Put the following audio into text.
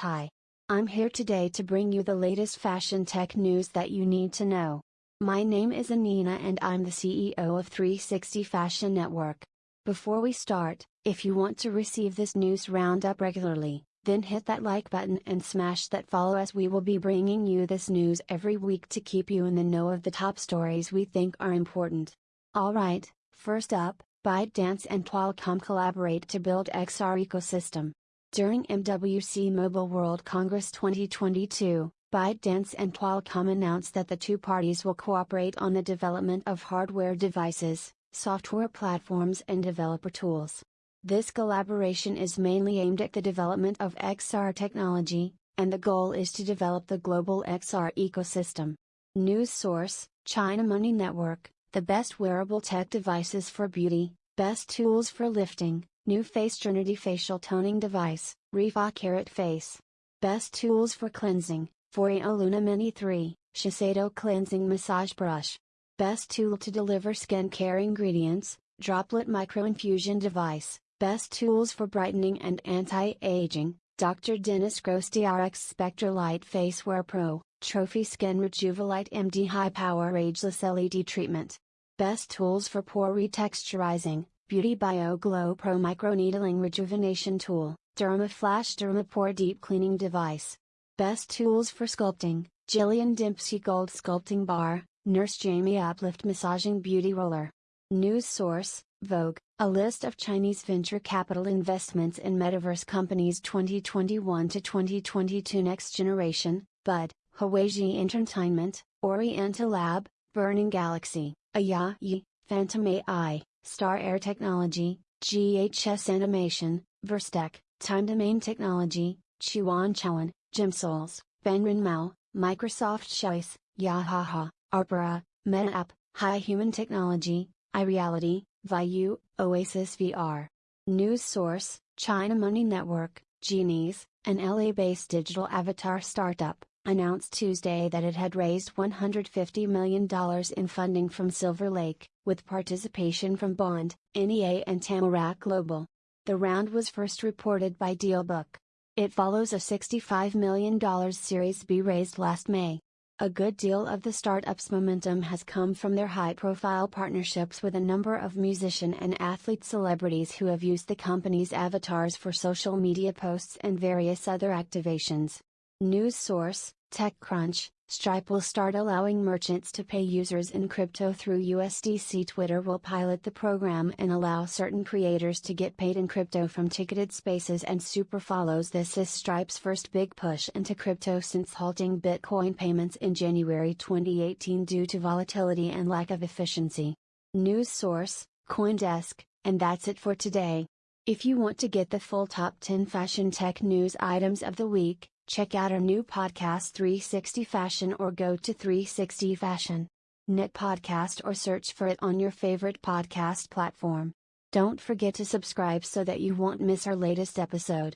Hi. I'm here today to bring you the latest fashion tech news that you need to know. My name is Anina and I'm the CEO of 360 Fashion Network. Before we start, if you want to receive this news roundup regularly, then hit that like button and smash that follow as we will be bringing you this news every week to keep you in the know of the top stories we think are important. Alright, first up, ByteDance and Qualcomm collaborate to build XR ecosystem. During MWC Mobile World Congress 2022, ByteDance and Qualcomm announced that the two parties will cooperate on the development of hardware devices, software platforms and developer tools. This collaboration is mainly aimed at the development of XR technology, and the goal is to develop the global XR ecosystem. News source China Money Network the best wearable tech devices for beauty, best tools for lifting, NuFACE Trinity facial toning device, ReFa Carat Face. Best tools for cleansing, Foreo Luna Mini 3, Shiseido cleansing massage brush. Best tool to deliver skincare ingredients, Droplette microinfusion device. Best tools for brightening and anti-aging, Dr. Dennis Gross DRX Spectra Light Face Wear Pro. Trophy Skin Rejuvelite MD High Power Ageless LED Treatment. Best Tools for Pore Retexturizing, Beauty Bio Glow Pro Microneedling Rejuvenation Tool, Derma Flash Derma Pore Deep Cleaning Device. Best Tools for Sculpting, Jillian Dempsey Gold Sculpting Bar, Nurse Jamie Uplift Massaging Beauty Roller. News Source, Vogue, a list of Chinese venture capital investments in metaverse companies 2021 to 2022 Next Generation, Bud, Huaiji Entertainment, Oriental Lab, Burning Galaxy, Ayayi, Phantom AI, Star Air Technology, GHS Animation, Verstec, Time Domain Technology, Chuan Chuan, Gemsouls, Benrin Mao, Microsoft Choice, Yahaha, Arpera, MetaApp, High Human Technology, iReality, Vayu, Oasis VR. News source, China Money Network, Genies, an LA-based digital avatar startup announced Tuesday that it had raised $150 million in funding from Silver Lake, with participation from Bond, NEA and Tamarack Global. The round was first reported by Dealbook. It follows a $65 million Series B raised last May. A good deal of the startup's momentum has come from their high profile partnerships with a number of musician and athlete celebrities who have used the company's avatars for social media posts and various other activations. News source, TechCrunch, Stripe will start allowing merchants to pay users in crypto through USDC. Twitter will pilot the program and allow certain creators to get paid in crypto from ticketed spaces and super follows. This is Stripe's first big push into crypto since halting Bitcoin payments in January 2018 due to volatility and lack of efficiency. News source, Coindesk, and that's it for today. If you want to get the full top 10 fashion tech news items of the week, check out our new podcast 360 Fashion or go to 360 Fashion. Knit podcast or search for it on your favorite podcast platform. Don't forget to subscribe so that you won't miss our latest episode.